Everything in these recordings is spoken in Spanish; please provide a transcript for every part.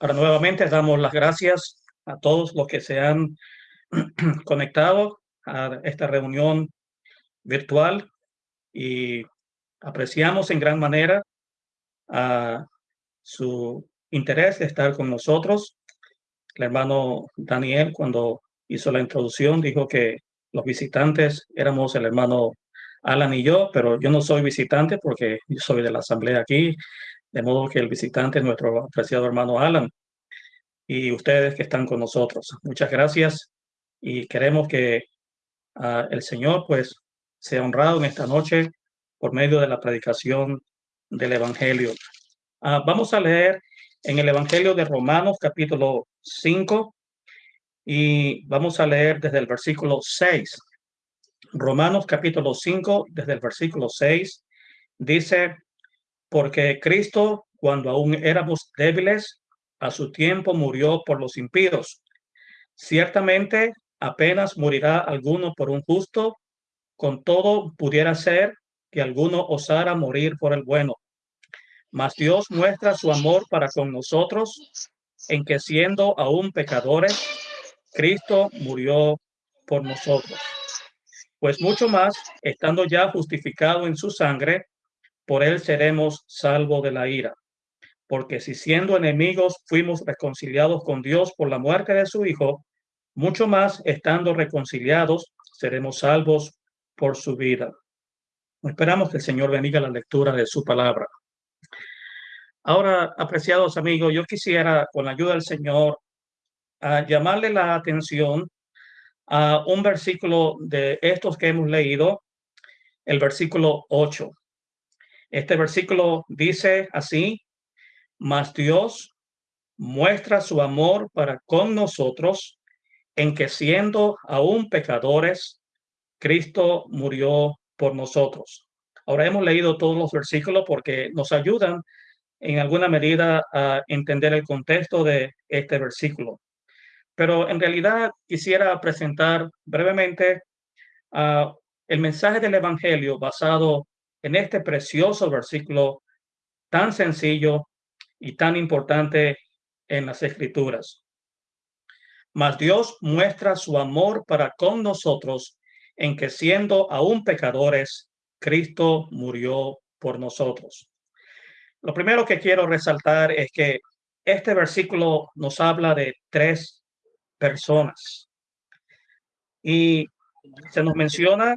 Ahora nuevamente damos las gracias a todos los que se han conectado a esta reunión virtual y apreciamos en gran manera a su interés de estar con nosotros. El hermano Daniel, cuando hizo la introducción, dijo que los visitantes éramos el hermano Alan y yo, pero yo no soy visitante porque yo soy de la asamblea aquí, de modo que el visitante es nuestro apreciado hermano Alan y ustedes que están con nosotros. Muchas gracias y queremos que uh, el Señor pues sea honrado en esta noche por medio de la predicación del Evangelio. Uh, vamos a leer en el Evangelio de Romanos capítulo 5 y vamos a leer desde el versículo 6. Romanos capítulo 5, desde el versículo 6, dice, porque Cristo, cuando aún éramos débiles, a su tiempo murió por los impíos. Ciertamente, apenas morirá alguno por un justo, con todo pudiera ser que alguno osara morir por el bueno. Mas Dios muestra su amor para con nosotros, en que siendo aún pecadores, Cristo murió por nosotros. Pues mucho más, estando ya justificado en su sangre, por él seremos salvos de la ira. Porque si siendo enemigos fuimos reconciliados con Dios por la muerte de su Hijo, mucho más, estando reconciliados, seremos salvos por su vida. Esperamos que el Señor bendiga la lectura de su palabra. Ahora, apreciados amigos, yo quisiera, con la ayuda del Señor, a llamarle la atención a un versículo de estos que hemos leído, el versículo 8. Este versículo dice así, mas Dios muestra su amor para con nosotros en que siendo aún pecadores, Cristo murió por nosotros. Ahora hemos leído todos los versículos porque nos ayudan en alguna medida a entender el contexto de este versículo. Pero en realidad quisiera presentar brevemente uh, el mensaje del Evangelio basado en este precioso versículo tan sencillo y tan importante en las Escrituras. Mas Dios muestra su amor para con nosotros en que siendo aún pecadores, Cristo murió por nosotros. Lo primero que quiero resaltar es que este versículo nos habla de tres personas. Y se nos menciona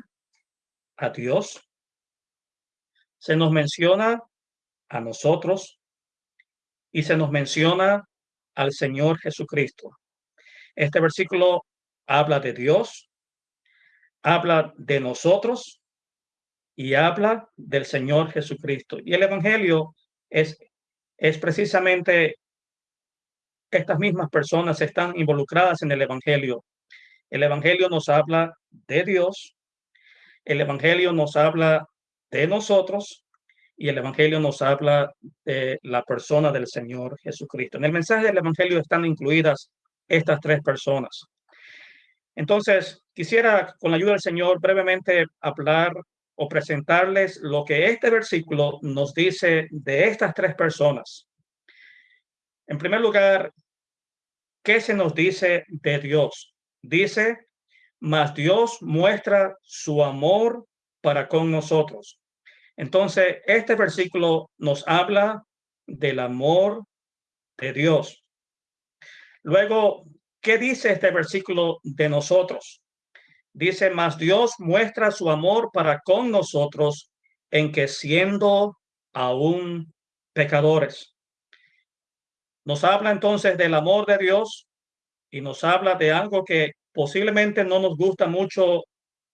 a Dios, se nos menciona a nosotros y se nos menciona al Señor Jesucristo. Este versículo habla de Dios, habla de nosotros y habla del Señor Jesucristo. Y el Evangelio es, es precisamente estas mismas personas están involucradas en el Evangelio. El Evangelio nos habla de Dios, el Evangelio nos habla de nosotros y el Evangelio nos habla de la persona del Señor Jesucristo. En el mensaje del Evangelio están incluidas estas tres personas. Entonces, quisiera, con la ayuda del Señor, brevemente hablar o presentarles lo que este versículo nos dice de estas tres personas. En primer lugar, ¿qué se nos dice de Dios? Dice, mas Dios muestra su amor para con nosotros. Entonces, este versículo nos habla del amor de Dios. Luego, ¿qué dice este versículo de nosotros? Dice, mas Dios muestra su amor para con nosotros en que siendo aún pecadores. Nos habla entonces del amor de Dios y nos habla de algo que posiblemente no nos gusta mucho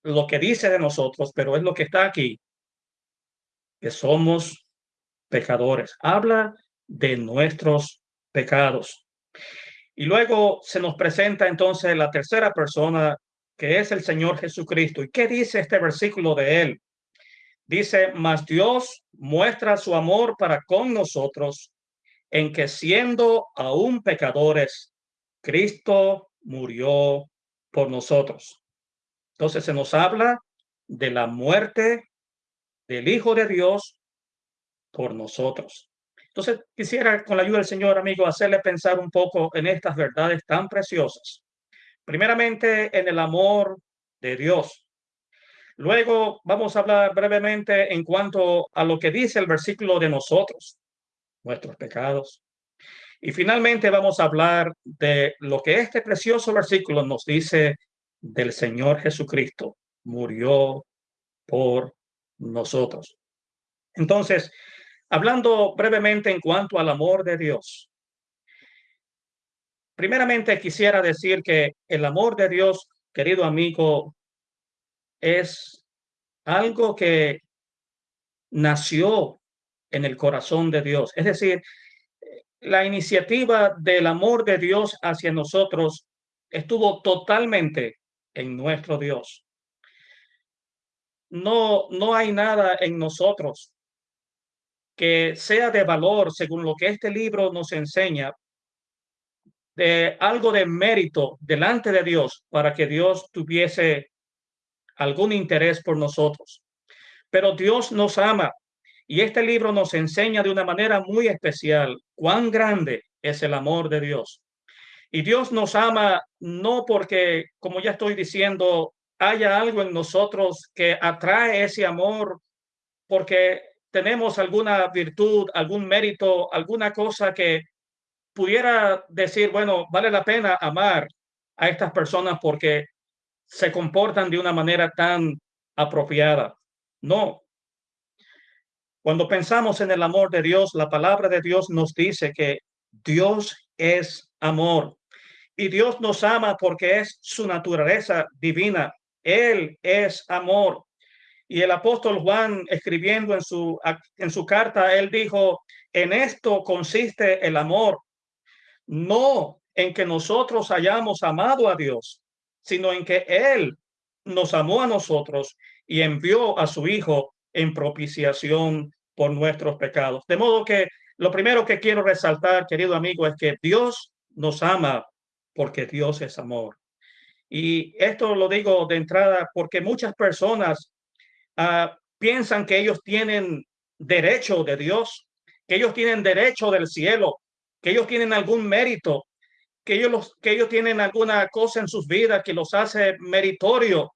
lo que dice de nosotros, pero es lo que está aquí, que somos pecadores. Habla de nuestros pecados. Y luego se nos presenta entonces la tercera persona, que es el Señor Jesucristo. ¿Y qué dice este versículo de él? Dice, mas Dios muestra su amor para con nosotros en que siendo aún pecadores, Cristo murió por nosotros. Entonces se nos habla de la muerte del Hijo de Dios por nosotros. Entonces, quisiera, con la ayuda del Señor, amigo, hacerle pensar un poco en estas verdades tan preciosas. Primeramente, en el amor de Dios. Luego vamos a hablar brevemente en cuanto a lo que dice el versículo de nosotros, nuestros pecados. Y finalmente vamos a hablar de lo que este precioso versículo nos dice del Señor Jesucristo. Murió por nosotros. Entonces, Hablando brevemente en cuanto al amor de Dios. Primeramente quisiera decir que el amor de Dios, querido amigo, es algo que nació en el corazón de Dios. Es decir, la iniciativa del amor de Dios hacia nosotros estuvo totalmente en nuestro Dios. No, no hay nada en nosotros que sea de valor, según lo que este libro nos enseña, de algo de mérito delante de Dios para que Dios tuviese algún interés por nosotros. Pero Dios nos ama y este libro nos enseña de una manera muy especial cuán grande es el amor de Dios. Y Dios nos ama no porque, como ya estoy diciendo, haya algo en nosotros que atrae ese amor, porque tenemos alguna virtud, algún mérito, alguna cosa que pudiera decir, bueno, vale la pena amar a estas personas porque se comportan de una manera tan apropiada. No. Cuando pensamos en el amor de Dios, la palabra de Dios nos dice que Dios es amor y Dios nos ama porque es su naturaleza divina. Él es amor. Y el apóstol Juan, escribiendo en su, en su carta, él dijo, en esto consiste el amor, no en que nosotros hayamos amado a Dios, sino en que Él nos amó a nosotros y envió a su Hijo en propiciación por nuestros pecados. De modo que lo primero que quiero resaltar, querido amigo, es que Dios nos ama porque Dios es amor. Y esto lo digo de entrada porque muchas personas Ah, piensan que ellos tienen derecho de Dios, que ellos tienen derecho del cielo, que ellos tienen algún mérito, que ellos, los, que ellos tienen alguna cosa en sus vidas que los hace meritorio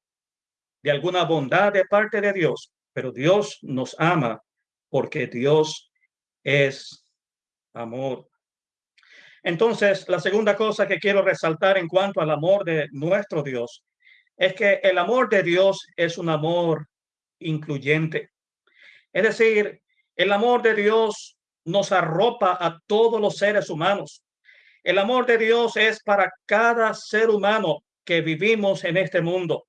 de alguna bondad de parte de Dios. Pero Dios nos ama porque Dios es amor. Entonces, la segunda cosa que quiero resaltar en cuanto al amor de nuestro Dios es que el amor de Dios es un amor incluyente. Es decir, el amor de Dios nos arropa a todos los seres humanos. El amor de Dios es para cada ser humano que vivimos en este mundo.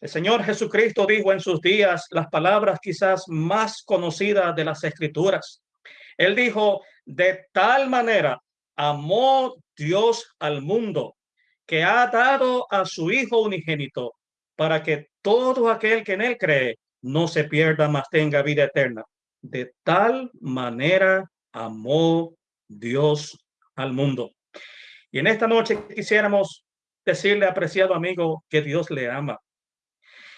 El Señor Jesucristo dijo en sus días las palabras quizás más conocidas de las escrituras. Él dijo, de tal manera amó Dios al mundo que ha dado a su Hijo unigénito para que todo aquel que en él cree no se pierda, más tenga vida eterna. De tal manera amó Dios al mundo. Y en esta noche quisiéramos decirle, apreciado amigo, que Dios le ama.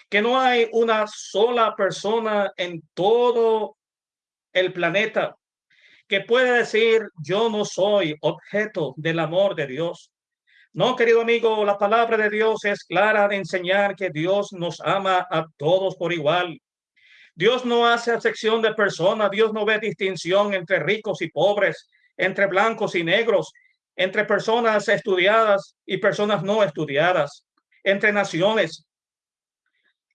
Que no hay una sola persona en todo el planeta que pueda decir, yo no soy objeto del amor de Dios. No, querido amigo, la palabra de Dios es clara de enseñar que Dios nos ama a todos por igual. Dios no hace acepción de personas, Dios no ve distinción entre ricos y pobres, entre blancos y negros, entre personas estudiadas y personas no estudiadas, entre naciones.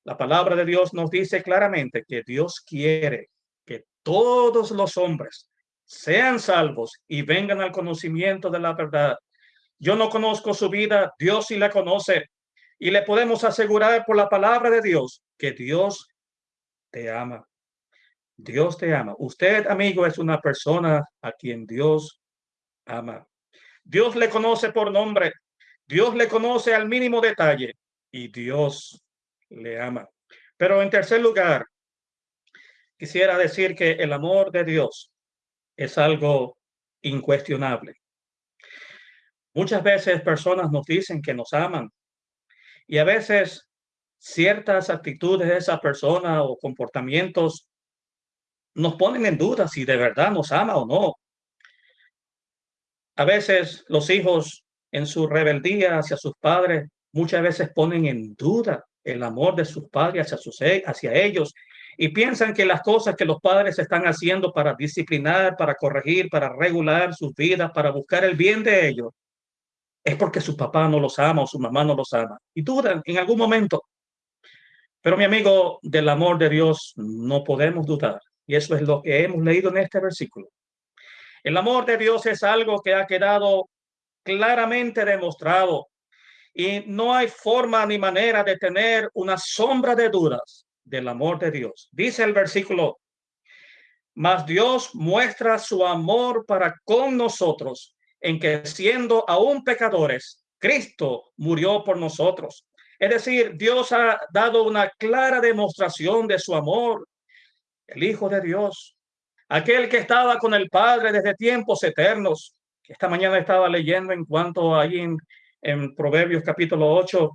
La palabra de Dios nos dice claramente que Dios quiere que todos los hombres sean salvos y vengan al conocimiento de la verdad. Yo no conozco su vida, Dios sí la conoce. Y le podemos asegurar por la palabra de Dios que Dios te ama. Dios te ama. Usted, amigo, es una persona a quien Dios ama. Dios le conoce por nombre. Dios le conoce al mínimo detalle y Dios le ama. Pero en tercer lugar, quisiera decir que el amor de Dios es algo incuestionable. Muchas veces personas nos dicen que nos aman y a veces ciertas actitudes de esa persona o comportamientos nos ponen en duda si de verdad nos ama o no. A veces los hijos en su rebeldía hacia sus padres muchas veces ponen en duda el amor de sus padres hacia, sus, hacia ellos y piensan que las cosas que los padres están haciendo para disciplinar, para corregir, para regular sus vidas, para buscar el bien de ellos, es porque su papá no los ama o su mamá no los ama. Y dudan en algún momento. Pero mi amigo, del amor de Dios no podemos dudar. Y eso es lo que hemos leído en este versículo. El amor de Dios es algo que ha quedado claramente demostrado y no hay forma ni manera de tener una sombra de dudas del amor de Dios. Dice el versículo, mas Dios muestra su amor para con nosotros en que siendo aún pecadores, Cristo murió por nosotros. Es decir, Dios ha dado una clara demostración de su amor. El Hijo de Dios, aquel que estaba con el Padre desde tiempos eternos. Esta mañana estaba leyendo en cuanto ahí en, en Proverbios capítulo 8,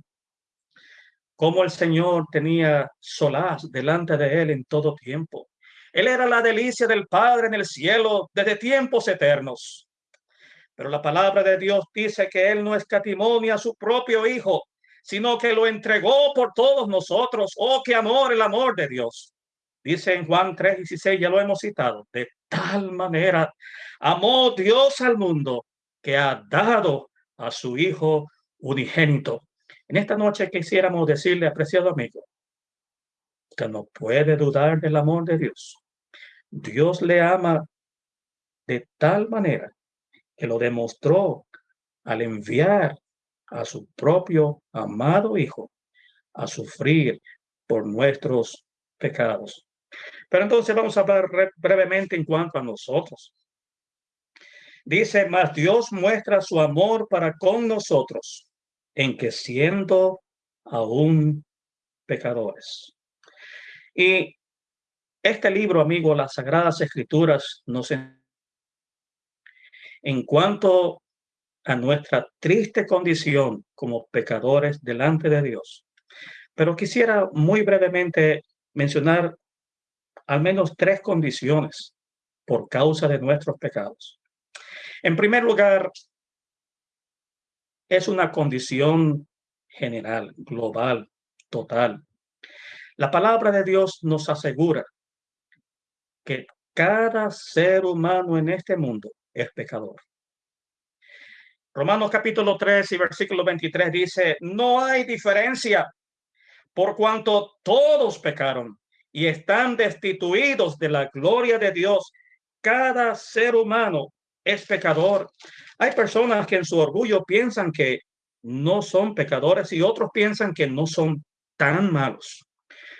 cómo el Señor tenía solaz delante de él en todo tiempo. Él era la delicia del Padre en el cielo desde tiempos eternos. Pero la palabra de Dios dice que Él no escatimó ni a su propio Hijo, sino que lo entregó por todos nosotros. Oh, qué amor, el amor de Dios. Dice en Juan 3:16, ya lo hemos citado, de tal manera amó Dios al mundo que ha dado a su Hijo unigénito. En esta noche quisiéramos decirle, apreciado amigo, que no puede dudar del amor de Dios. Dios le ama de tal manera que lo demostró al enviar a su propio amado Hijo a sufrir por nuestros pecados. Pero entonces vamos a hablar brevemente en cuanto a nosotros. Dice, más Dios muestra su amor para con nosotros en que siendo aún pecadores. Y este libro, amigo, las Sagradas Escrituras, nos en cuanto a nuestra triste condición como pecadores delante de Dios. Pero quisiera muy brevemente mencionar al menos tres condiciones por causa de nuestros pecados. En primer lugar, es una condición general, global, total. La palabra de Dios nos asegura que cada ser humano en este mundo es pecador. Romanos capítulo 3 y versículo 23 dice, no hay diferencia por cuanto todos pecaron y están destituidos de la gloria de Dios. Cada ser humano es pecador. Hay personas que en su orgullo piensan que no son pecadores y otros piensan que no son tan malos.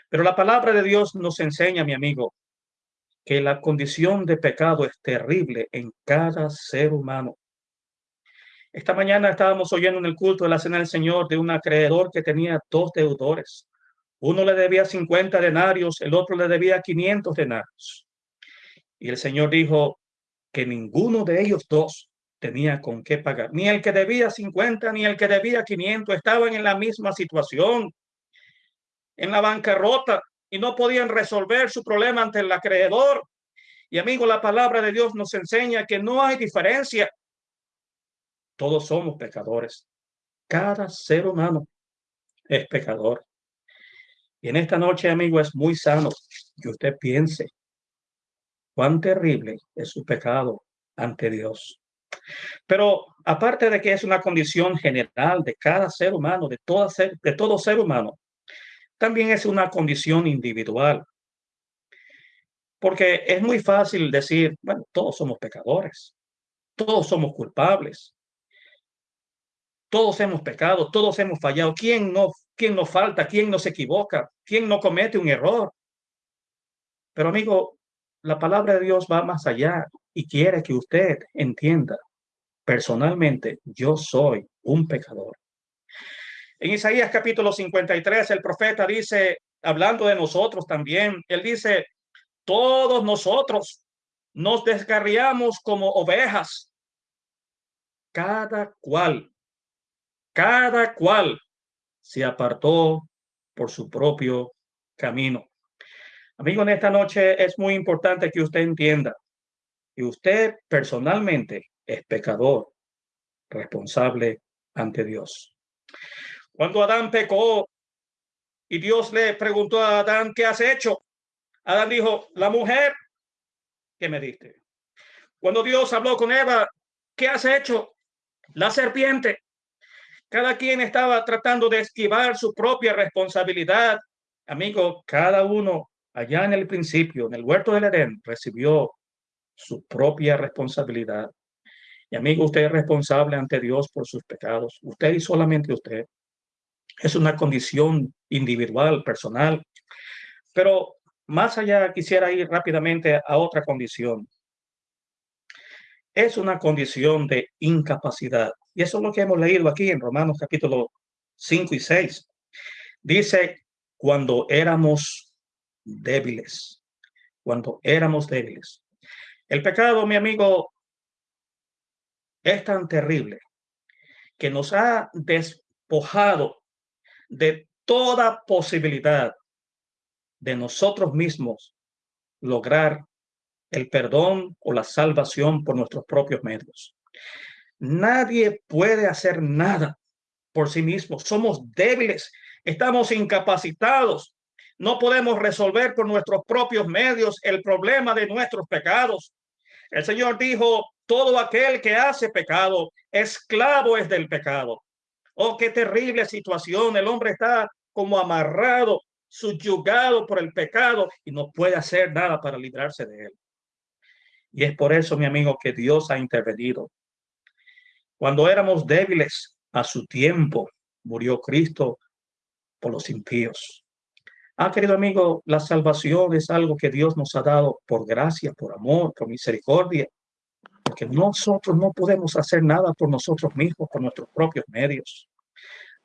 Pero la palabra de Dios nos enseña, mi amigo, que la condición de pecado es terrible en cada ser humano. Esta mañana estábamos oyendo en el culto de la Cena del Señor de un acreedor que tenía dos deudores. Uno le debía 50 denarios, el otro le debía 500 denarios. Y el Señor dijo que ninguno de ellos dos tenía con qué pagar. Ni el que debía 50 ni el que debía 500 estaban en la misma situación, en la bancarrota y no podían resolver su problema ante el acreedor. Y amigo, la palabra de Dios nos enseña que no hay diferencia todos somos pecadores. Cada ser humano es pecador. Y en esta noche, amigo, es muy sano que usted piense cuán terrible es su pecado ante Dios. Pero aparte de que es una condición general de cada ser humano, de, todo ser, de todo ser humano, también es una condición individual. Porque es muy fácil decir, bueno, todos somos pecadores, todos somos culpables, todos hemos pecado, todos hemos fallado. ¿Quién no, quién no falta? ¿Quién no se equivoca? ¿Quién no comete un error? Pero amigo, la palabra de Dios va más allá y quiere que usted entienda. Personalmente, yo soy un pecador. En Isaías capítulo 53, el profeta dice, hablando de nosotros también, él dice, todos nosotros nos descarriamos como ovejas, cada cual cada cual se apartó por su propio camino. Amigo, en esta noche es muy importante que usted entienda que usted personalmente es pecador, responsable ante Dios. Cuando Adán pecó y Dios le preguntó a Adán, ¿qué has hecho? Adán dijo, la mujer que me diste. Cuando Dios habló con Eva, ¿qué has hecho? La serpiente. Cada quien estaba tratando de esquivar su propia responsabilidad. Amigo, cada uno allá en el principio, en el huerto del Edén, recibió su propia responsabilidad. Y amigo, usted es responsable ante Dios por sus pecados. Usted y solamente usted. Es una condición individual, personal. Pero más allá, quisiera ir rápidamente a otra condición. Es una condición de incapacidad. Y eso es lo que hemos leído aquí en Romanos capítulo 5 y 6. Dice, cuando éramos débiles, cuando éramos débiles. El pecado, mi amigo, es tan terrible que nos ha despojado de toda posibilidad de nosotros mismos lograr el perdón o la salvación por nuestros propios medios. Nadie puede hacer nada por sí mismo. Somos débiles, estamos incapacitados. No podemos resolver por nuestros propios medios el problema de nuestros pecados. El Señor dijo, todo aquel que hace pecado, esclavo es del pecado. Oh, qué terrible situación. El hombre está como amarrado subyugado por el pecado y no puede hacer nada para librarse de él. Y es por eso, mi amigo, que Dios ha intervenido. Cuando éramos débiles a su tiempo, murió Cristo por los impíos. Ah, querido amigo, la salvación es algo que Dios nos ha dado por gracia, por amor, por misericordia, porque nosotros no podemos hacer nada por nosotros mismos, por nuestros propios medios.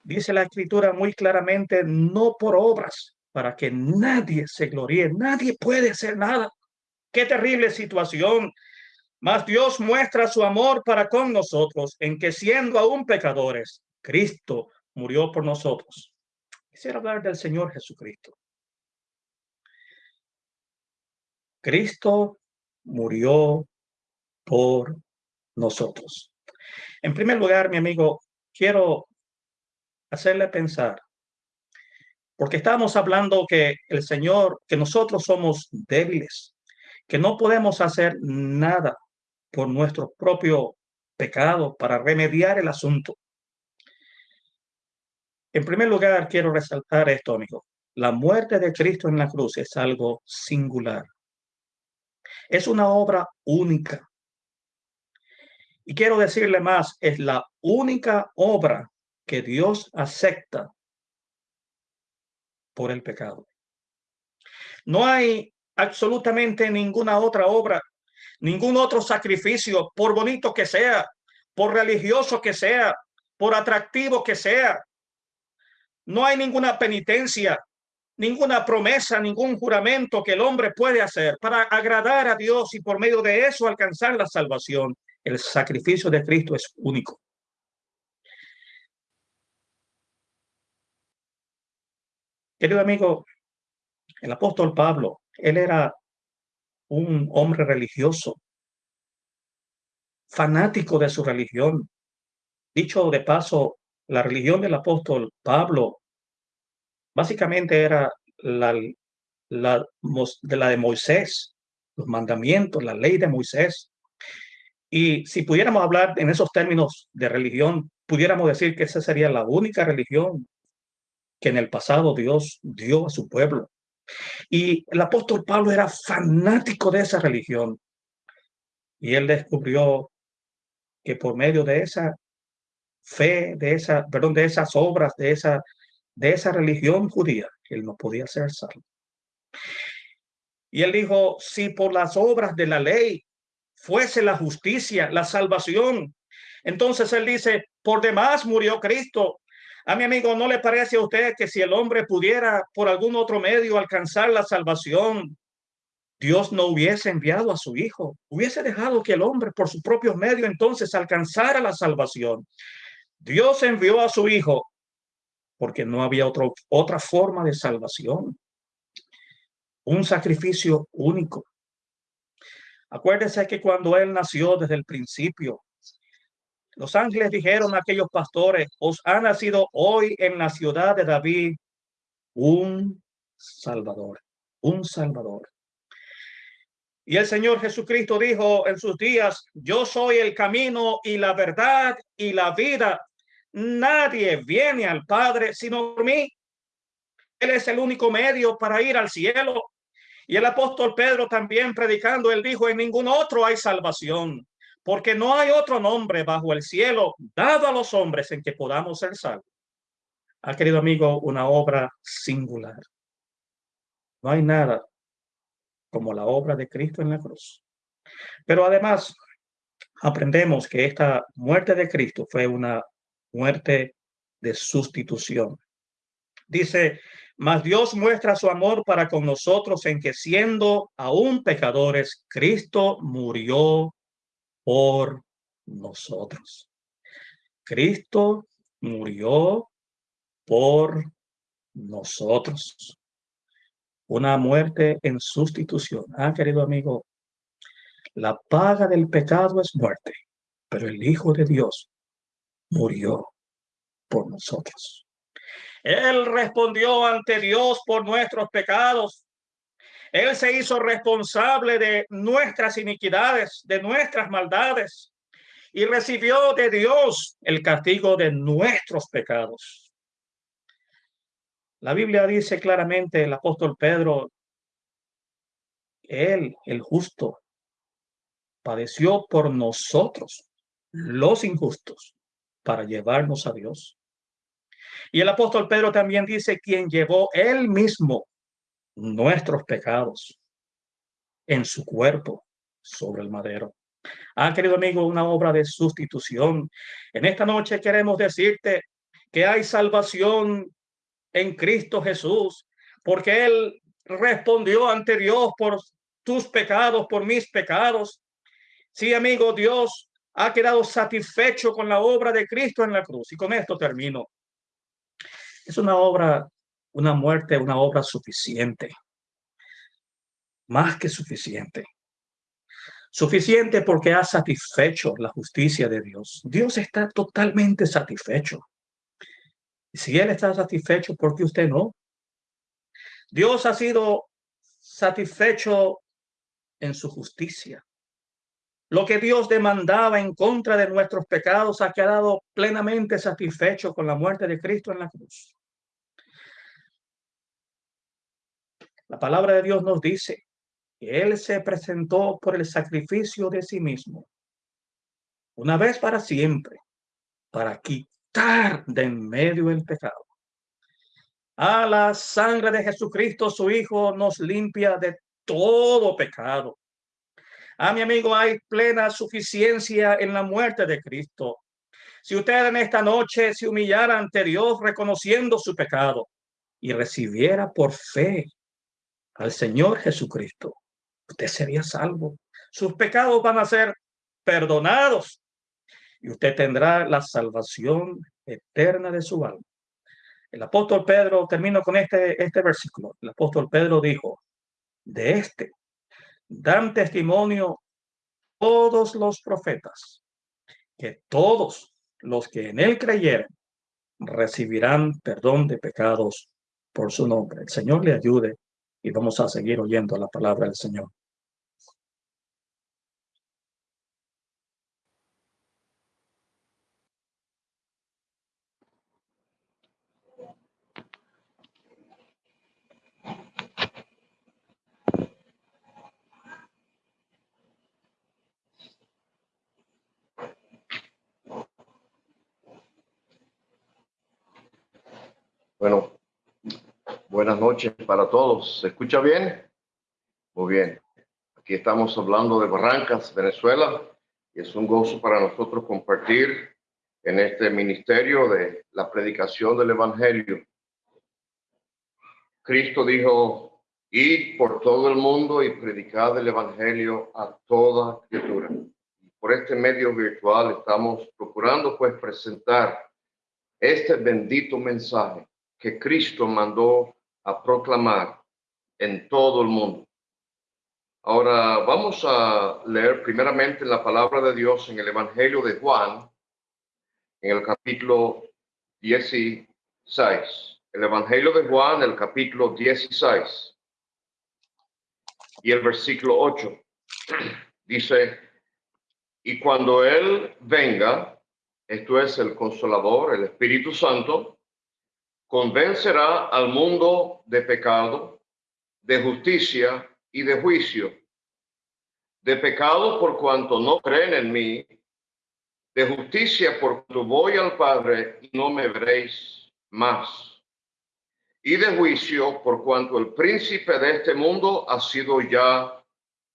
Dice la escritura muy claramente, no por obras, para que nadie se gloríe. Nadie puede hacer nada. Qué terrible situación. Mas Dios muestra su amor para con nosotros en que siendo aún pecadores, Cristo murió por nosotros. Quisiera hablar del Señor Jesucristo. Cristo murió por nosotros. En primer lugar, mi amigo, quiero hacerle pensar porque estamos hablando que el Señor, que nosotros somos débiles, que no podemos hacer nada por nuestro propio pecado para remediar el asunto. En primer lugar, quiero resaltar esto, amigo. La muerte de Cristo en la cruz es algo singular. Es una obra única. Y quiero decirle más, es la única obra que Dios acepta por el pecado. No hay absolutamente ninguna otra obra, ningún otro sacrificio, por bonito que sea, por religioso que sea, por atractivo que sea. No hay ninguna penitencia, ninguna promesa, ningún juramento que el hombre puede hacer para agradar a Dios y por medio de eso alcanzar la salvación. El sacrificio de Cristo es único. Querido amigo, el apóstol Pablo, él era un hombre religioso, fanático de su religión. Dicho de paso, la religión del apóstol Pablo básicamente era la, de la de Moisés, los mandamientos, la ley de Moisés. Y si pudiéramos hablar en esos términos de religión, pudiéramos decir que esa sería la única religión que en el pasado Dios dio a su pueblo. Y el apóstol Pablo era fanático de esa religión. Y él descubrió que por medio de esa fe, de esa, perdón, de esas obras, de esa, de esa religión judía, él no podía ser salvo. Y él dijo, si por las obras de la ley fuese la justicia, la salvación, entonces él dice, por demás murió Cristo a mi amigo, ¿no le parece a usted que si el hombre pudiera por algún otro medio alcanzar la salvación, Dios no hubiese enviado a su hijo, hubiese dejado que el hombre por su propio medio entonces alcanzara la salvación? Dios envió a su hijo porque no había otra forma de salvación. un sacrificio único. Acuérdese que cuando él nació desde el principio, los ángeles dijeron a aquellos pastores, os ha nacido hoy en la ciudad de David un Salvador, un Salvador. Y el Señor Jesucristo dijo en sus días, yo soy el camino y la verdad y la vida. Nadie viene al Padre sino por mí. Él es el único medio para ir al cielo. Y el apóstol Pedro también predicando, él dijo, en ningún otro hay salvación, porque no hay otro nombre bajo el cielo dado a los hombres en que podamos ser salvos. Ha querido amigo, una obra singular. No hay nada como la obra de Cristo en la cruz. Pero además, aprendemos que esta muerte de Cristo fue una muerte de sustitución. Dice, mas Dios muestra su amor para con nosotros en que siendo aún pecadores, Cristo murió por nosotros. Cristo murió por nosotros. Una muerte en sustitución. Ah, querido amigo, la paga del pecado es muerte, pero el Hijo de Dios murió por nosotros. Él respondió ante Dios por nuestros pecados. Él se hizo responsable de nuestras iniquidades, de nuestras maldades, y recibió de Dios el castigo de nuestros pecados. La Biblia dice claramente, el apóstol Pedro, Él, el justo, padeció por nosotros, los injustos, para llevarnos a Dios. Y el apóstol Pedro también dice, quien llevó él mismo nuestros pecados en su cuerpo sobre el madero. Ha querido amigo, una obra de sustitución. En esta noche queremos decirte que hay salvación en Cristo Jesús, porque Él respondió ante Dios por tus pecados, por mis pecados. Sí, amigo, Dios ha quedado satisfecho con la obra de Cristo en la cruz. Y con esto termino. Es una obra, una muerte, una obra suficiente. Más que suficiente. Suficiente porque ha satisfecho la justicia de Dios. Dios está totalmente satisfecho. Si Él está satisfecho, ¿por qué usted no? Dios ha sido satisfecho en su justicia. Lo que Dios demandaba en contra de nuestros pecados ha quedado plenamente satisfecho con la muerte de Cristo en la cruz. La palabra de Dios nos dice que Él se presentó por el sacrificio de sí mismo, una vez para siempre, para quitar de en medio el pecado. A la sangre de Jesucristo, su Hijo, nos limpia de todo pecado. A mi amigo, hay plena suficiencia en la muerte de Cristo. Si usted en esta noche se humillara ante Dios reconociendo su pecado y recibiera por fe al Señor Jesucristo, usted sería salvo. Sus pecados van a ser perdonados y usted tendrá la salvación eterna de su alma. El apóstol Pedro, termino con este, este versículo. El apóstol Pedro dijo, de este dan testimonio todos los profetas, que todos los que en él creyeron recibirán perdón de pecados por su nombre. El Señor le ayude y vamos a seguir oyendo la palabra del Señor. Bueno, Buenas noches para todos. ¿Se escucha bien? Muy bien. Aquí estamos hablando de Barrancas, Venezuela, y es un gozo para nosotros compartir en este ministerio de la predicación del Evangelio. Cristo dijo, id por todo el mundo y predicad el Evangelio a toda criatura. Por este medio virtual estamos procurando pues presentar este bendito mensaje que Cristo mandó a proclamar en todo el mundo. Ahora vamos a leer primeramente la palabra de Dios en el Evangelio de Juan, en el capítulo 16. El Evangelio de Juan, el capítulo 16 y el versículo 8. Dice, y cuando Él venga, esto es el consolador, el Espíritu Santo, convencerá al mundo de pecado, de justicia y de juicio. De pecado por cuanto no creen en mí, de justicia por cuanto voy al Padre y no me veréis más. Y de juicio por cuanto el príncipe de este mundo ha sido ya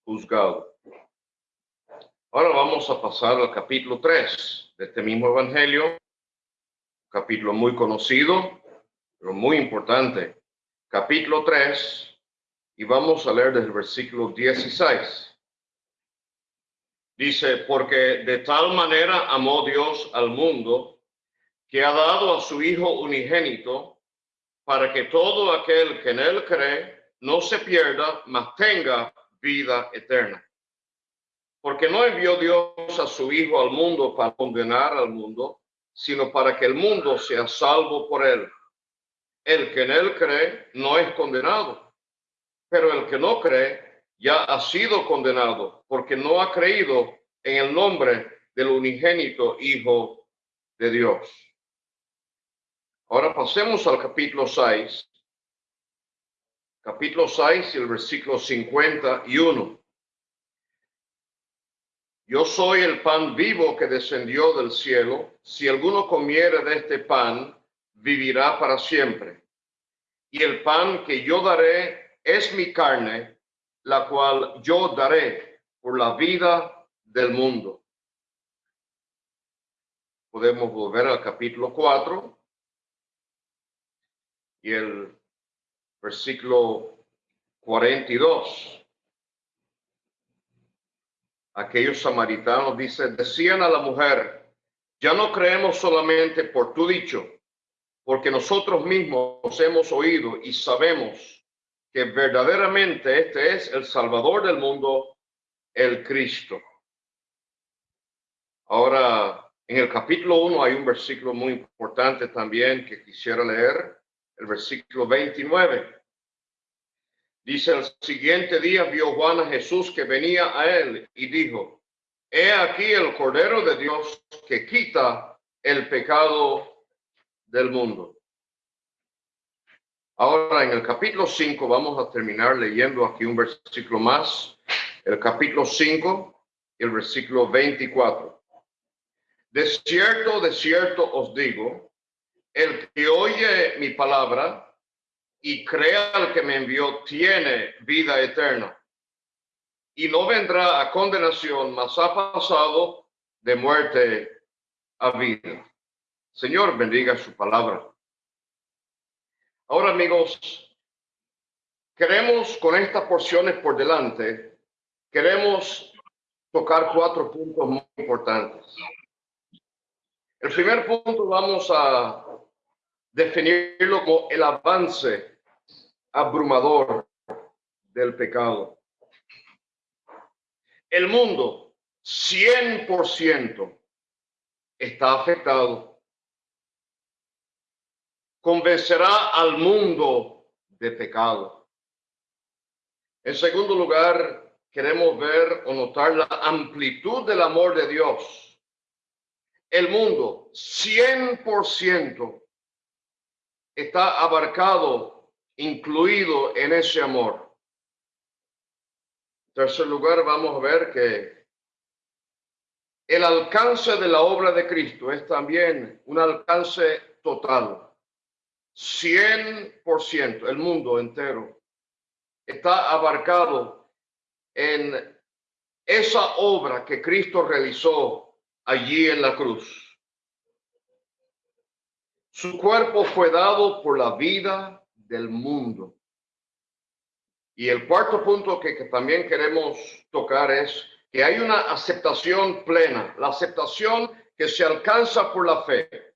juzgado. Ahora vamos a pasar al capítulo 3 de este mismo evangelio, capítulo muy conocido, muy importante. Capítulo 3, y vamos a leer desde el versículo 16. Dice, porque de tal manera amó Dios al mundo que ha dado a su Hijo unigénito para que todo aquel que en él cree no se pierda, mas tenga vida eterna. Porque no envió Dios a su Hijo al mundo para condenar al mundo, sino para que el mundo sea salvo por él. El que en él cree no es condenado pero el que no cree ya ha sido condenado porque no ha creído en el nombre del unigénito Hijo de Dios. Ahora pasemos al capítulo 6. Capítulo 6 y el versículo 51. Yo soy el pan vivo que descendió del cielo. Si alguno comiere de este pan, vivirá para siempre. Y el pan que yo daré es mi carne, la cual yo daré por la vida del mundo. Podemos volver al capítulo 4 y el versículo 42. Aquellos samaritanos dicen, decían a la mujer, ya no creemos solamente por tu dicho, porque nosotros mismos hemos oído y sabemos que verdaderamente este es el Salvador del mundo, el Cristo. Ahora, en el capítulo 1 hay un versículo muy importante también que quisiera leer, el versículo 29. Dice, el siguiente día vio Juan a Jesús que venía a él y dijo, he aquí el Cordero de Dios que quita el pecado del mundo. Ahora, en el capítulo 5, vamos a terminar leyendo aquí un versículo más. El capítulo 5, el versículo 24. De cierto, de cierto os digo, el que oye mi palabra y crea al que me envió, tiene vida eterna. Y no vendrá a condenación, mas ha pasado de muerte a vida. Señor, bendiga su palabra. Ahora, amigos, queremos con estas porciones por delante, queremos tocar cuatro puntos muy importantes. El primer punto vamos a definirlo como el avance abrumador del pecado. El mundo 100% está afectado convencerá al mundo de pecado. En segundo lugar, queremos ver o notar la amplitud del amor de Dios. El mundo 100% está abarcado, incluido en ese amor. Tercer lugar, vamos a ver que el alcance de la obra de Cristo es también un alcance total. 100%, el mundo entero, está abarcado en esa obra que Cristo realizó allí en la cruz. Su cuerpo fue dado por la vida del mundo. Y el cuarto punto que, que, también queremos tocar es que hay una aceptación plena, la aceptación que se alcanza por la fe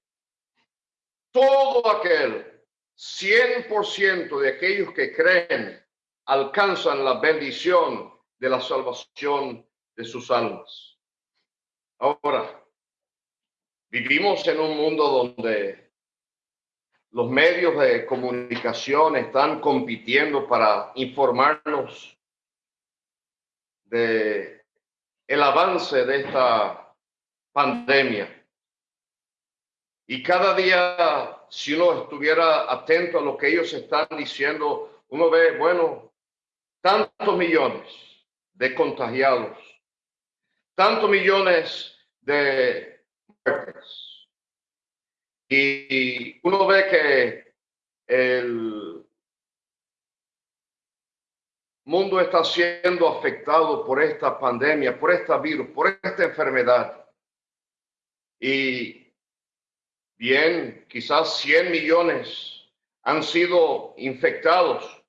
todo aquel 100% de aquellos que creen alcanzan la bendición de la salvación de sus almas. Ahora, vivimos en un mundo donde los medios de comunicación están compitiendo para informarnos de el avance de esta pandemia. Y cada día, si uno estuviera atento a lo que ellos están diciendo, uno ve, bueno, tantos millones de contagiados, tantos millones de muertes. Y uno ve que el mundo está siendo afectado por esta pandemia, por esta virus, por esta enfermedad. Y bien, quizás 100 millones han sido infectados,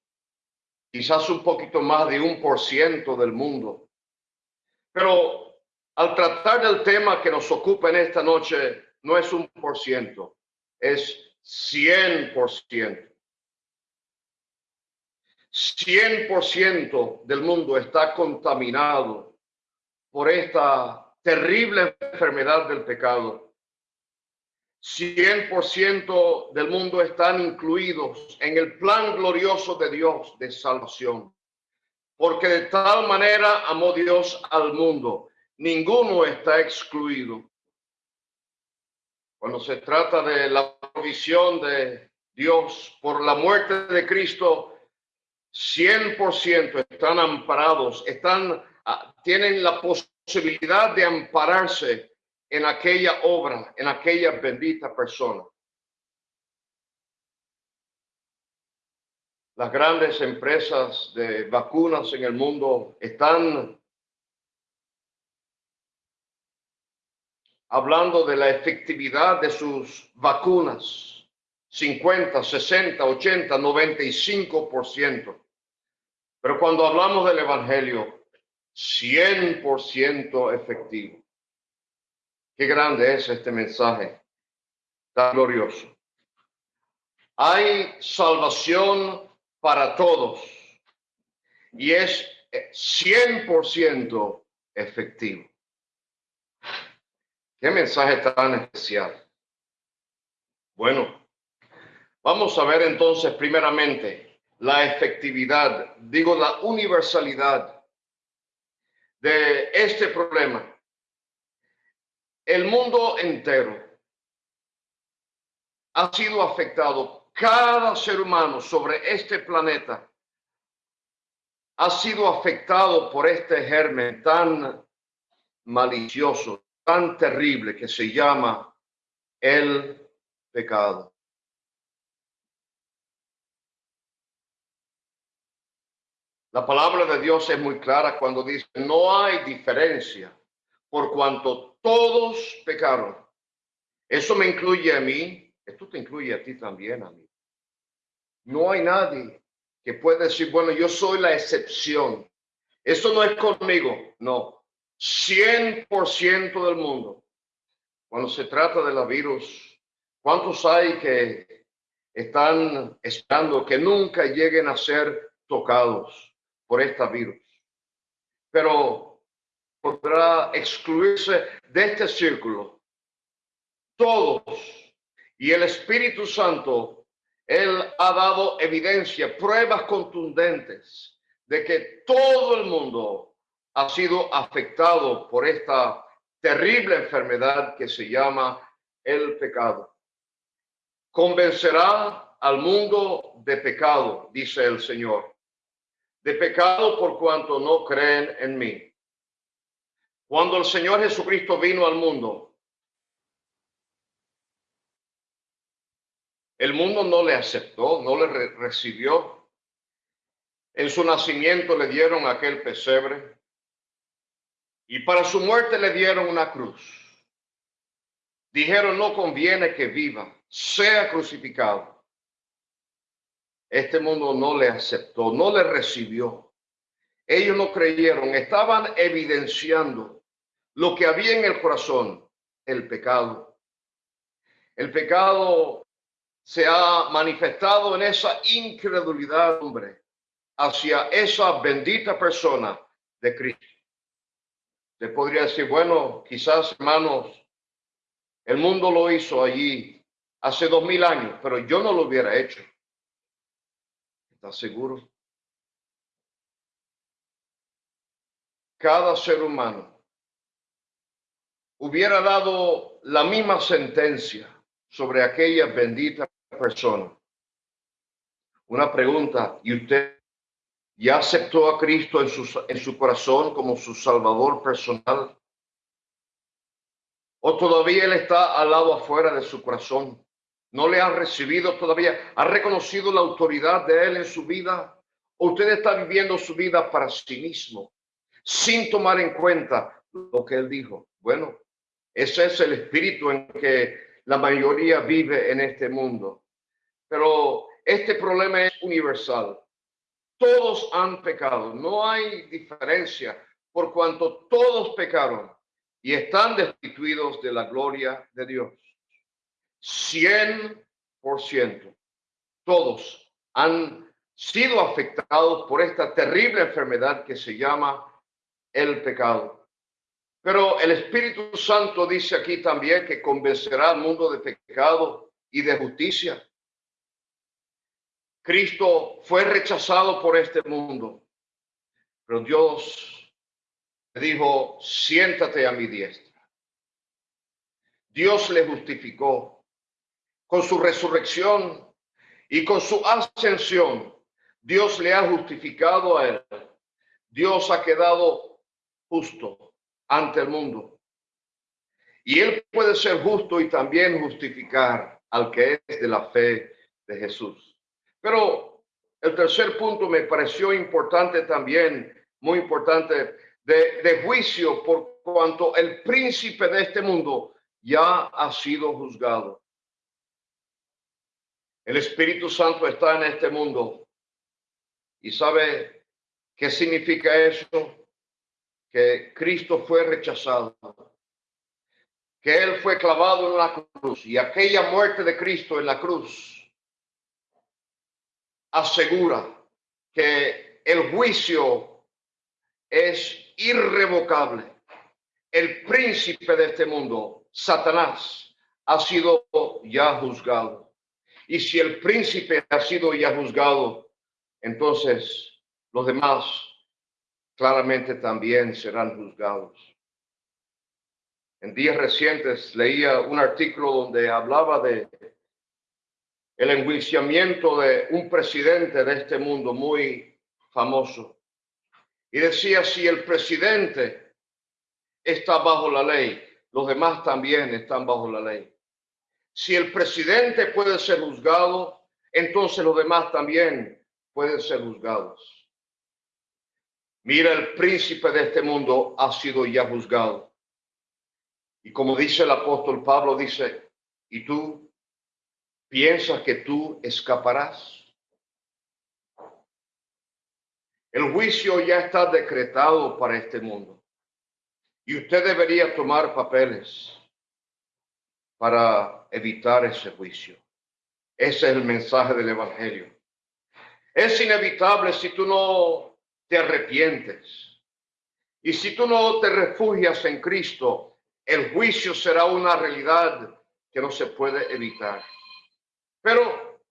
quizás un poquito más de un por ciento del mundo. Pero al tratar del tema que nos ocupa en esta noche, no es un por ciento, es 100 por ciento. 100% del mundo está contaminado por esta terrible enfermedad del pecado. 100% del mundo están incluidos en el plan glorioso de Dios de salvación. Porque de tal manera amó Dios al mundo, ninguno está excluido. Cuando se trata de la provisión de Dios por la muerte de Cristo, 100% están amparados, están, ah, tienen la posibilidad de ampararse en aquella obra, en aquella bendita persona. Las grandes empresas de vacunas en el mundo están hablando de la efectividad de sus vacunas. 50, 60, 80, 95%. Pero cuando hablamos del Evangelio, 100% efectivo. Qué grande es este mensaje, tan glorioso. Hay salvación para todos y es 100% efectivo. Qué mensaje tan especial. Bueno, vamos a ver entonces primeramente la efectividad, digo la universalidad de este problema. El mundo entero ha sido afectado. Cada ser humano sobre este planeta ha sido afectado por este germen tan malicioso, tan terrible que se llama el pecado. La palabra de Dios es muy clara cuando dice, no hay diferencia por cuanto todos pecaron. Eso me incluye a mí, esto te incluye a ti también, a mí. No hay nadie que pueda decir, bueno, yo soy la excepción. Eso no es conmigo, no. 100% del mundo. Cuando se trata de la virus, ¿cuántos hay que están esperando que nunca lleguen a ser tocados? por esta virus. Pero podrá excluirse de este círculo todos. Y el Espíritu Santo, Él ha dado evidencia, pruebas contundentes de que todo el mundo ha sido afectado por esta terrible enfermedad que se llama el pecado. Convencerá al mundo de pecado, dice el Señor de pecado por cuanto no creen en mí. Cuando el Señor Jesucristo vino al mundo, el mundo no le aceptó, no le recibió. En su nacimiento le dieron aquel pesebre y para su muerte le dieron una cruz. Dijeron, no conviene que viva, sea crucificado. Este mundo no le aceptó, no le recibió. Ellos no creyeron, estaban evidenciando lo que había en el corazón, el pecado. El pecado se ha manifestado en esa incredulidad, hombre, hacia esa bendita persona de Cristo. Se podría decir, bueno, quizás hermanos, el mundo lo hizo allí hace dos mil años, pero yo no lo hubiera hecho. ¿Estás seguro? Cada ser humano hubiera dado la misma sentencia sobre aquella bendita persona. Una pregunta, ¿y usted ya aceptó a Cristo en su, en su corazón como su Salvador personal? ¿O todavía Él está al lado afuera de su corazón? ¿No le ha recibido todavía? ¿Ha reconocido la autoridad de Él en su vida? ¿O usted está viviendo su vida para sí mismo, sin tomar en cuenta lo que Él dijo? Bueno, ese es el espíritu en que la mayoría vive en este mundo. Pero este problema es universal. Todos han pecado. No hay diferencia por cuanto todos pecaron y están destituidos de la gloria de Dios. Cien por ciento. Todos han sido afectados por esta terrible enfermedad que se llama el pecado. Pero el Espíritu Santo dice aquí también que convencerá al mundo de pecado y de justicia. Cristo fue rechazado por este mundo, pero Dios dijo, siéntate a mi diestra. Dios le justificó con su resurrección y con su ascensión. Dios le ha justificado a él. Dios ha quedado justo ante el mundo. Y él puede ser justo y también justificar al que es de la fe de Jesús. Pero el tercer punto me pareció importante también, muy importante, de, de juicio por cuanto el príncipe de este mundo ya ha sido juzgado. El Espíritu Santo está en este mundo. ¿Y sabe qué significa eso? Que Cristo fue rechazado, que Él fue clavado en la cruz y aquella muerte de Cristo en la cruz asegura que el juicio es irrevocable. El príncipe de este mundo, Satanás, ha sido ya juzgado. Y si el príncipe ha sido ya juzgado, entonces los demás claramente también serán juzgados. En días recientes leía un artículo donde hablaba de el enjuiciamiento de un presidente de este mundo muy famoso. Y decía, si el presidente está bajo la ley, los demás también están bajo la ley. Si el presidente puede ser juzgado, entonces los demás también pueden ser juzgados. Mira, el príncipe de este mundo ha sido ya juzgado. Y como dice el apóstol Pablo, dice, ¿y tú piensas que tú escaparás? El juicio ya está decretado para este mundo. Y usted debería tomar papeles para evitar ese juicio. Ese es el mensaje del Evangelio. Es inevitable si tú no te arrepientes. Y si tú no te refugias en Cristo, el juicio será una realidad que no se puede evitar. Pero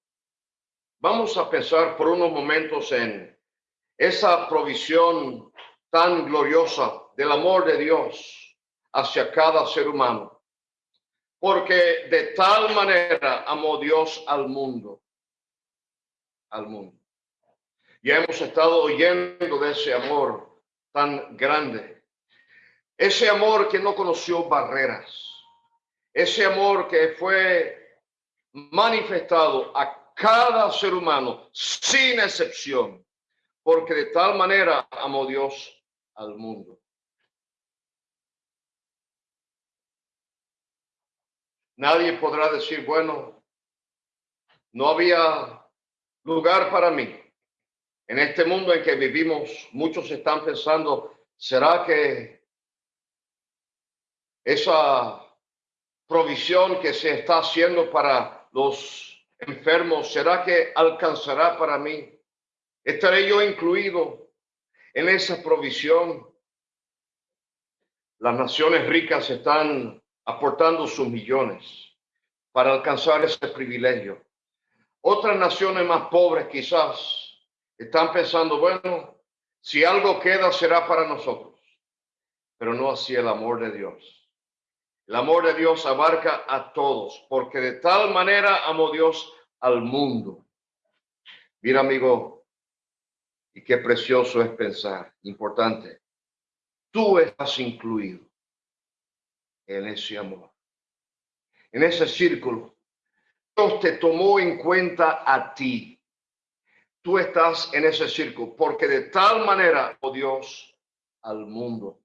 vamos a pensar por unos momentos en esa provisión tan gloriosa del amor de Dios hacia cada ser humano. Porque de tal manera amó Dios al mundo, al mundo ya hemos estado oyendo de ese amor tan grande. Ese amor que no conoció barreras. Ese amor que fue manifestado a cada ser humano sin excepción. Porque de tal manera amó Dios al mundo. Nadie podrá decir, bueno, no había lugar para mí. En este mundo en que vivimos, muchos están pensando, ¿será que esa provisión que se está haciendo para los enfermos, ¿será que alcanzará para mí? ¿Estaré yo incluido en esa provisión? Las naciones ricas están aportando sus millones para alcanzar ese privilegio. Otras naciones más pobres quizás están pensando, bueno, si algo queda será para nosotros, pero no así el amor de Dios. El amor de Dios abarca a todos, porque de tal manera amó Dios al mundo. Mira, amigo, y qué precioso es pensar, importante. Tú estás incluido en ese amor en ese círculo. Dios te tomó en cuenta a ti. Tú estás en ese círculo porque de tal manera, oh Dios, al mundo,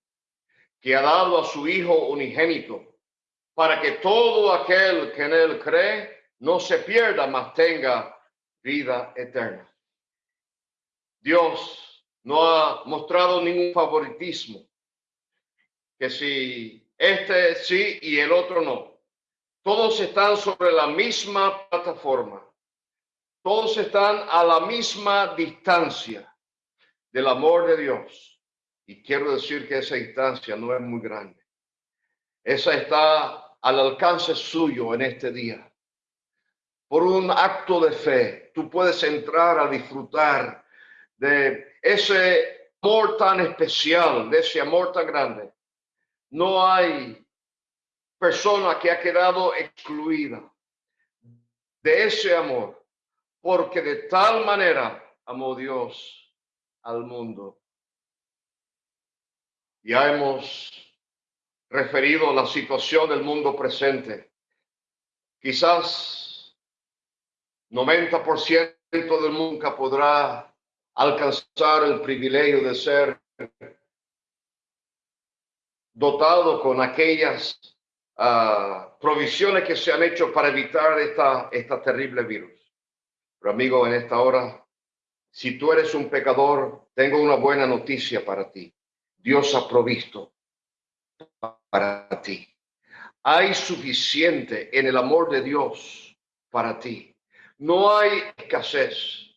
que ha dado a su Hijo unigénito, para que todo aquel que en él cree no se pierda, mas tenga vida eterna. Dios no ha mostrado ningún favoritismo, que si este sí y el otro no. Todos están sobre la misma plataforma. Todos están a la misma distancia del amor de Dios. Y quiero decir que esa distancia no es muy grande. Esa está al alcance suyo en este día. Por un acto de fe, tú puedes entrar a disfrutar de ese amor tan especial, de ese amor tan grande. No hay persona que ha quedado excluida de ese amor, porque de tal manera amó Dios al mundo. Ya hemos referido la situación del mundo presente. Quizás 90% del mundo podrá alcanzar el privilegio de ser dotado con aquellas provisiones que se han hecho para evitar esta, esta terrible virus. Amigo, en esta hora, si tú eres un pecador, tengo una buena noticia para ti. Dios ha provisto para ti. Hay suficiente en el amor de Dios para ti. No hay escasez.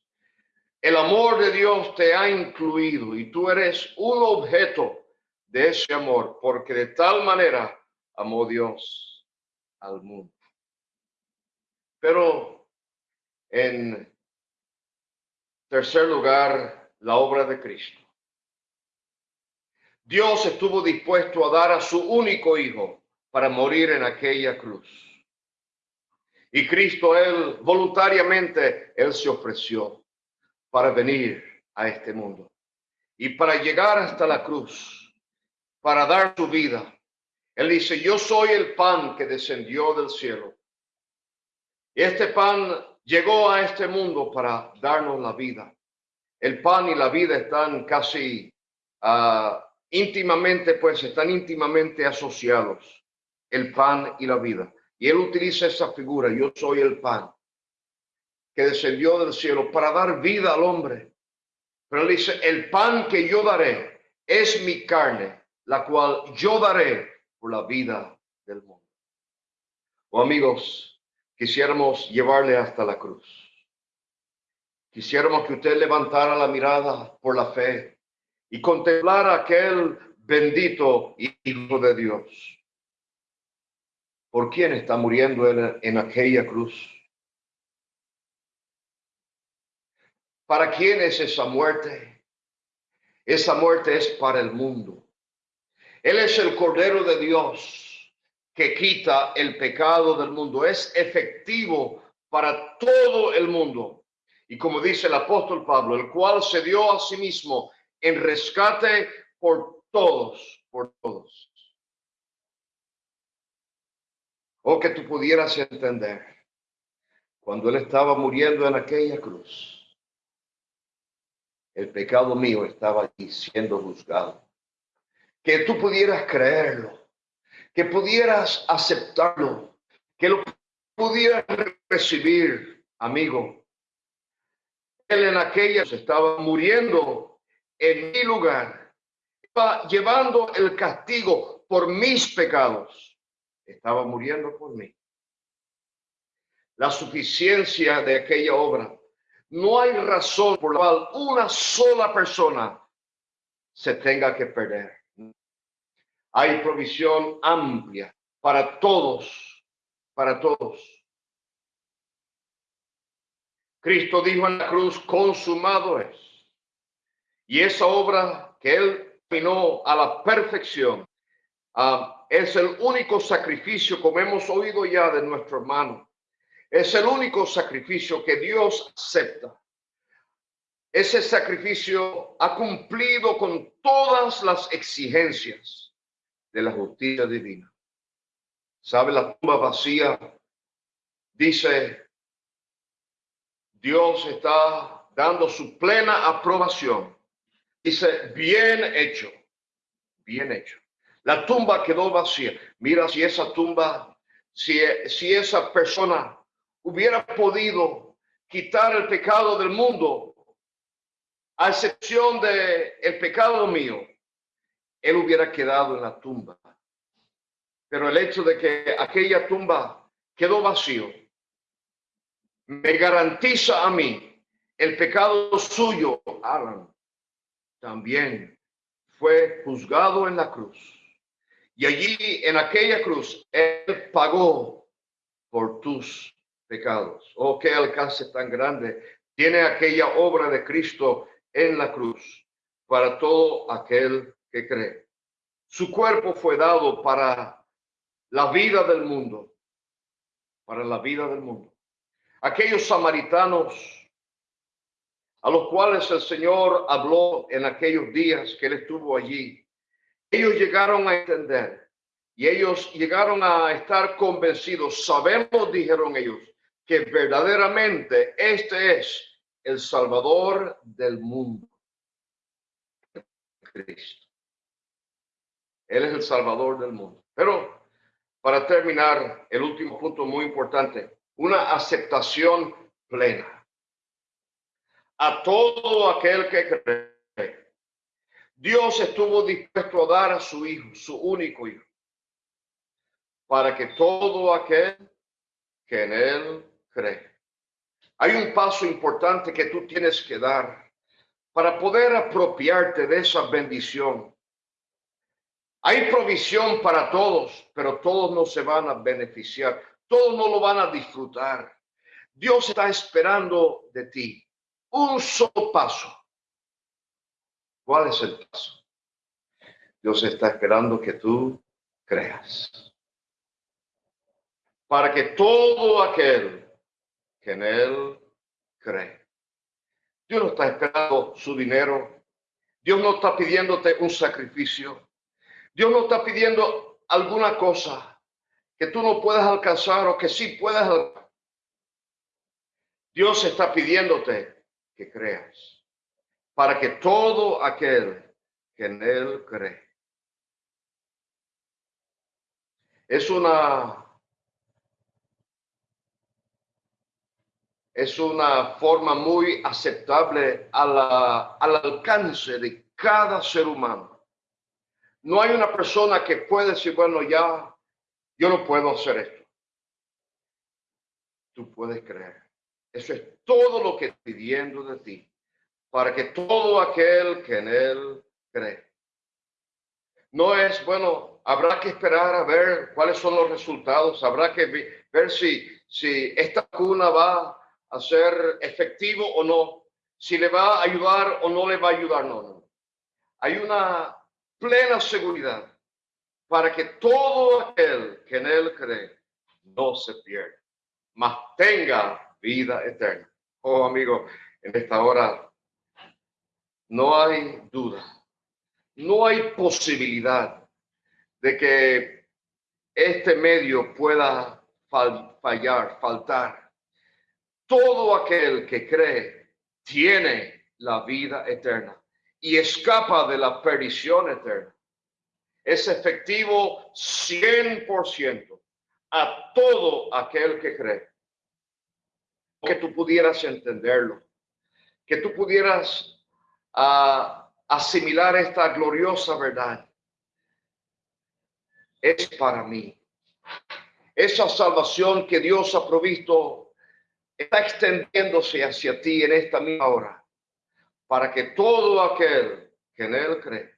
El amor de Dios te ha incluido y tú eres un objeto de ese amor, porque de tal manera amó Dios al mundo. Pero en tercer lugar, la obra de Cristo. Dios estuvo dispuesto a dar a su único hijo para morir en aquella cruz. Y Cristo, Él voluntariamente, Él se ofreció para venir a este mundo. Y para llegar hasta la cruz, para dar su vida, él dice, yo soy el pan que descendió del cielo. Este pan llegó a este mundo para darnos la vida. El pan y la vida están casi ah, íntimamente, pues están íntimamente asociados. El pan y la vida. Y él utiliza esa figura, yo soy el pan que descendió del cielo para dar vida al hombre. Pero él dice, el pan que yo daré es mi carne, la cual yo daré la vida del mundo. Oh, amigos, quisiéramos llevarle hasta la cruz. Quisiéramos que usted levantara la mirada por la fe y contemplara aquel bendito Hijo de Dios. ¿Por quién está muriendo en, en aquella cruz? ¿Para quién es esa muerte? Esa muerte es para el mundo. Él es el Cordero de Dios que quita el pecado del mundo. Es efectivo para todo el mundo. Y como dice el apóstol Pablo, el cual se dio a sí mismo en rescate por todos, por todos. O que tú pudieras entender, cuando él estaba muriendo en aquella cruz, el pecado mío estaba allí siendo juzgado que tú pudieras creerlo, que pudieras aceptarlo, que lo pudieras recibir, amigo. Él en aquellas estaba muriendo en mi lugar, estaba llevando el castigo por mis pecados, estaba muriendo por mí. La suficiencia de aquella obra no hay razón por la cual una sola persona se tenga que perder. Hay provisión amplia para todos, para todos. Cristo dijo en la cruz, consumado es. Y esa obra que él terminó a la perfección ah, es el único sacrificio, como hemos oído ya de nuestro hermano, es el único sacrificio que Dios acepta. Ese sacrificio ha cumplido con todas las exigencias de la justicia divina. ¿Sabe? La tumba vacía dice Dios está dando su plena aprobación. Dice, bien hecho, bien hecho. La tumba quedó vacía. Mira si esa tumba, si, si esa persona hubiera podido quitar el pecado del mundo, a excepción de el pecado mío, él hubiera quedado en la tumba. Pero el hecho de que aquella tumba quedó vacío, me garantiza a mí el pecado suyo, Alan, también fue juzgado en la cruz. Y allí, en aquella cruz, Él pagó por tus pecados. Oh, qué alcance tan grande tiene aquella obra de Cristo en la cruz para todo aquel que cree. Su cuerpo fue dado para la vida del mundo, para la vida del mundo aquellos samaritanos a los cuales el Señor habló en aquellos días que él estuvo allí, ellos llegaron a entender y ellos llegaron a estar convencidos. Sabemos, dijeron ellos, que verdaderamente este es el Salvador del mundo. Cristo. Él es el Salvador del mundo. Pero para terminar, el último punto muy importante, una aceptación plena a todo aquel que cree. Dios estuvo dispuesto a dar a su hijo, su único hijo, para que todo aquel que en él cree. Hay un paso importante que tú tienes que dar para poder apropiarte de esa bendición. Hay provisión para todos, pero todos no se van a beneficiar todos no lo van a disfrutar. Dios está esperando de ti un solo paso. ¿Cuál es el paso? Dios está esperando que tú creas. Para que todo aquel que en él cree. Dios no está esperando su dinero. Dios no está pidiéndote un sacrificio. Dios no está pidiendo alguna cosa que tú no puedas alcanzar o que sí puedas. Dios está pidiéndote que creas para que todo aquel que en él cree. Es una es una forma muy aceptable al alcance de cada ser humano. No hay una persona que puede decir, bueno, ya yo no puedo hacer esto. Tú puedes creer. Eso es todo lo que pidiendo de ti, para que todo aquel que en él cree. No es, bueno, habrá que esperar a ver cuáles son los resultados, habrá que ver si, si esta cuna va a ser efectivo o no, si le va a ayudar o no le va a ayudar, no, no. Hay una plena seguridad para que todo aquel que en él cree no se pierda, mas tenga vida eterna. Oh, amigo, en esta hora no hay duda, no hay posibilidad de que este medio pueda fallar, faltar. Todo aquel que cree tiene la vida eterna y escapa de la perdición eterna es efectivo 100% a todo aquel que cree. Que tú pudieras entenderlo, que tú pudieras uh, asimilar esta gloriosa verdad. Es para mí. Esa salvación que Dios ha provisto está extendiéndose hacia ti en esta misma hora, para que todo aquel que en él cree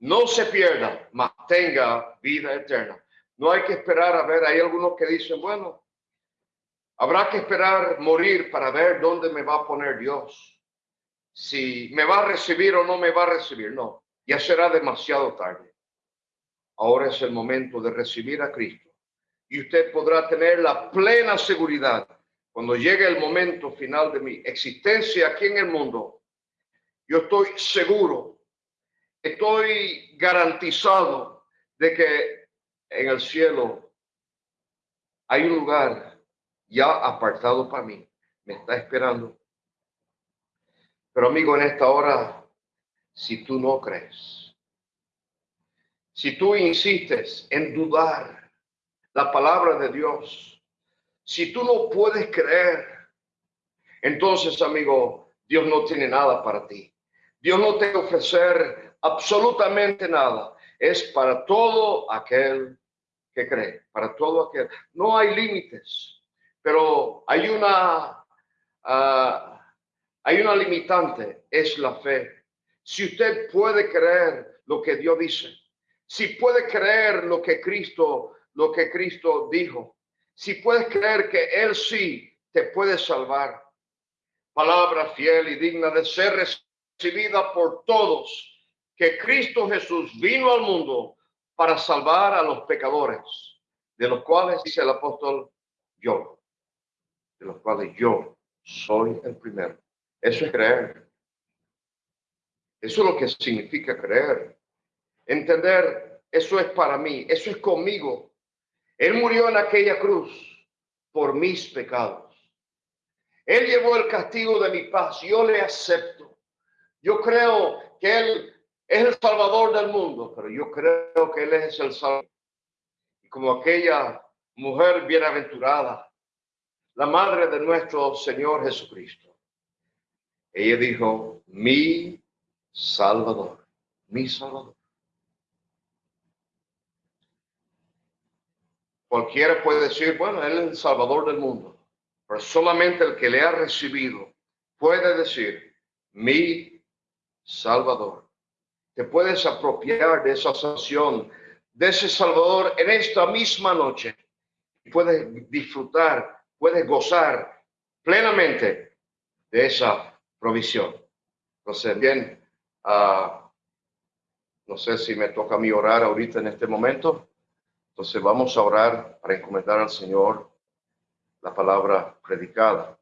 no se pierda, mas tenga vida eterna. No hay que esperar a ver, hay algunos que dicen, bueno, habrá que esperar morir para ver dónde me va a poner Dios. Si me va a recibir o no me va a recibir, no, ya será demasiado tarde. Ahora es el momento de recibir a Cristo y usted podrá tener la plena seguridad cuando llegue el momento final de mi existencia aquí en el mundo. Yo estoy seguro, estoy garantizado de que en el cielo hay un lugar ya apartado para mí, me está esperando. Pero amigo, en esta hora, si tú no crees, si tú insistes en dudar, la palabra de Dios. Si tú no puedes creer, entonces, amigo, Dios no tiene nada para ti. Dios no te ofrecer absolutamente nada. Es para todo aquel que cree, para todo aquel. No hay límites, pero hay una, ah, hay una limitante, es la fe. Si usted puede creer lo que Dios dice, si puede creer lo que Cristo lo que Cristo dijo. Si puedes creer que Él sí te puede salvar, palabra fiel y digna de ser recibida por todos, que Cristo Jesús vino al mundo para salvar a los pecadores, de los cuales dice el apóstol yo, de los cuales yo soy el primero. Eso es creer. Eso es lo que significa creer. Entender, eso es para mí, eso es conmigo. Él murió en aquella cruz por mis pecados. Él llevó el castigo de mi paz. Yo le acepto. Yo creo que Él es el Salvador del mundo, pero yo creo que Él es el Salvador. Y como aquella mujer bienaventurada, la madre de nuestro Señor Jesucristo, ella dijo, mi Salvador, mi Salvador. Cualquiera puede decir, bueno, Él es el Salvador del mundo, pero solamente el que le ha recibido puede decir, mi Salvador. Te puedes apropiar de esa salvación, de ese Salvador en esta misma noche. Puedes disfrutar, puedes gozar plenamente de esa provisión. Entonces, bien, uh, no sé si me toca a mí orar ahorita en este momento. Entonces vamos a orar para encomendar al Señor la palabra predicada.